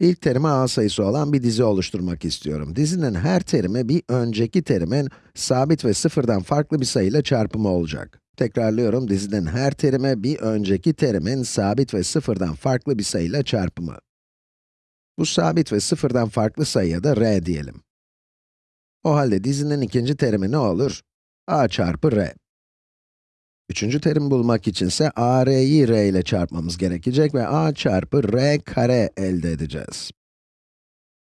İlk terimi a sayısı olan bir dizi oluşturmak istiyorum. Dizinin her terimi bir önceki terimin sabit ve sıfırdan farklı bir sayıyla çarpımı olacak. Tekrarlıyorum, dizinin her terimi bir önceki terimin sabit ve sıfırdan farklı bir sayıyla çarpımı. Bu sabit ve sıfırdan farklı sayıya da r diyelim. O halde dizinin ikinci terimi ne olur? a çarpı r. Üçüncü terimi bulmak içinse a r'yi r ile çarpmamız gerekecek ve a çarpı r kare elde edeceğiz.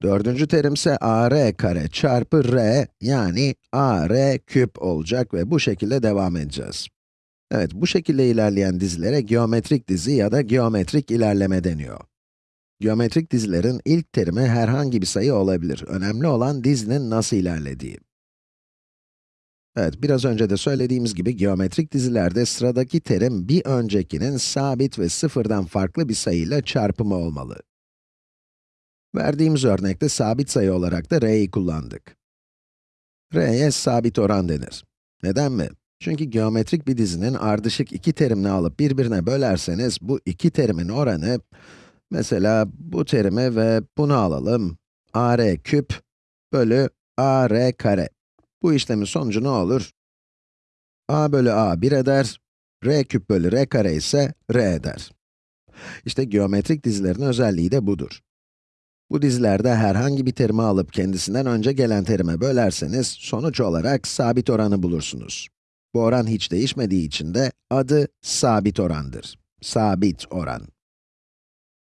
Dördüncü terim ise a r kare çarpı r yani a r küp olacak ve bu şekilde devam edeceğiz. Evet, bu şekilde ilerleyen dizilere geometrik dizi ya da geometrik ilerleme deniyor. Geometrik dizilerin ilk terimi herhangi bir sayı olabilir. Önemli olan dizinin nasıl ilerlediği. Evet, biraz önce de söylediğimiz gibi geometrik dizilerde sıradaki terim bir öncekinin sabit ve sıfırdan farklı bir sayıyla çarpımı olmalı. Verdiğimiz örnekte sabit sayı olarak da r'yi kullandık. r'ye sabit oran denir. Neden mi? Çünkü geometrik bir dizinin ardışık iki terimini alıp birbirine bölerseniz, bu iki terimin oranı, mesela bu terimi ve bunu alalım, ar küp bölü ar kare. Bu işlemin sonucu ne olur? a bölü a 1 eder, r küp bölü r kare ise r eder. İşte geometrik dizilerin özelliği de budur. Bu dizilerde herhangi bir terimi alıp kendisinden önce gelen terime bölerseniz, sonuç olarak sabit oranı bulursunuz. Bu oran hiç değişmediği için de adı sabit orandır. Sabit oran.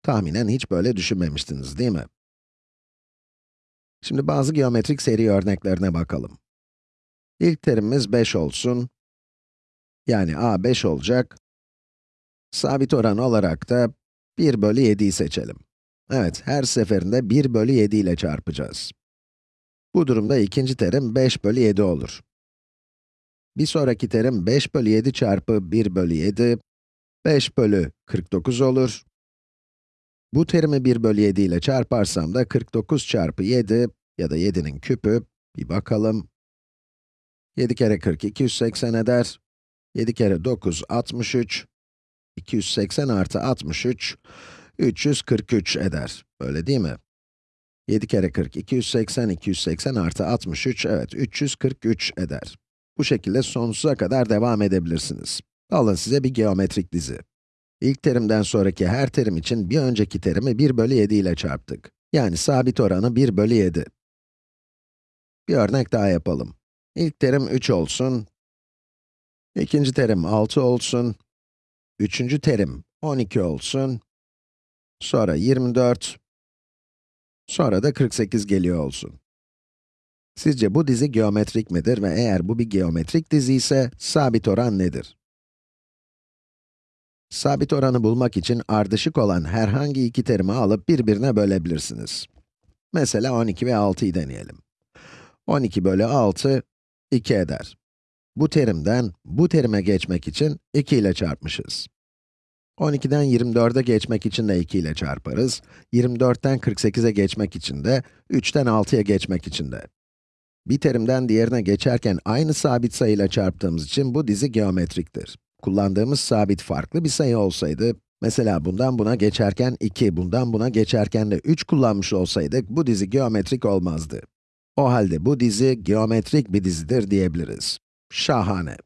Tahminen hiç böyle düşünmemiştiniz, değil mi? Şimdi bazı geometrik seri örneklerine bakalım. İlk terimimiz 5 olsun. Yani a 5 olacak. Sabit oran olarak da 1 bölü 7'yi seçelim. Evet, her seferinde 1 bölü 7 ile çarpacağız. Bu durumda ikinci terim 5 bölü 7 olur. Bir sonraki terim 5 bölü 7 çarpı 1 bölü 7, 5 bölü 49 olur. Bu terimi 1 bölü 7 ile çarparsam da 49 çarpı 7 ya da 7'nin küpü, bir bakalım. 7 kere 40, 280 eder. 7 kere 9, 63. 280 artı 63, 343 eder. Öyle değil mi? 7 kere 40, 280, 280 artı 63, evet 343 eder. Bu şekilde sonsuza kadar devam edebilirsiniz. Alın size bir geometrik dizi. İlk terimden sonraki her terim için bir önceki terimi 1 bölü 7 ile çarptık. Yani sabit oranı 1 bölü 7. Bir örnek daha yapalım. İlk terim 3 olsun. İkinci terim 6 olsun. Üçüncü terim 12 olsun. Sonra 24. Sonra da 48 geliyor olsun. Sizce bu dizi geometrik midir ve eğer bu bir geometrik dizi ise sabit oran nedir? Sabit oranı bulmak için ardışık olan herhangi iki terimi alıp birbirine bölebilirsiniz. Mesela 12 ve 6'yı deneyelim. 12 bölü 6, 2 eder. Bu terimden bu terime geçmek için 2 ile çarpmışız. 12'den 24'e geçmek için de 2 ile çarparız. 24'ten 48'e geçmek için de, 3'ten 6'ya geçmek için de. Bir terimden diğerine geçerken aynı sabit sayıyla çarptığımız için bu dizi geometriktir. Kullandığımız sabit farklı bir sayı olsaydı, mesela bundan buna geçerken 2, bundan buna geçerken de 3 kullanmış olsaydık, bu dizi geometrik olmazdı. O halde bu dizi geometrik bir dizidir diyebiliriz. Şahane.